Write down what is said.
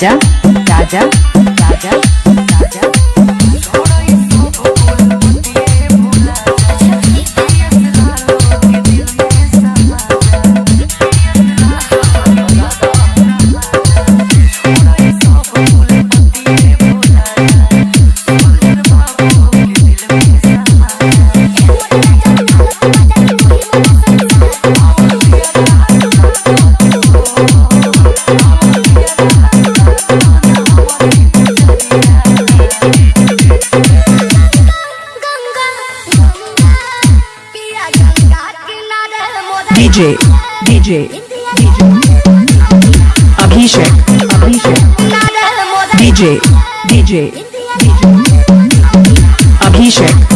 Raja Raja Raja. DJ, DJ, DJ, Abhishek, Abhishek, DJ, DJ, DJ, Abhishek.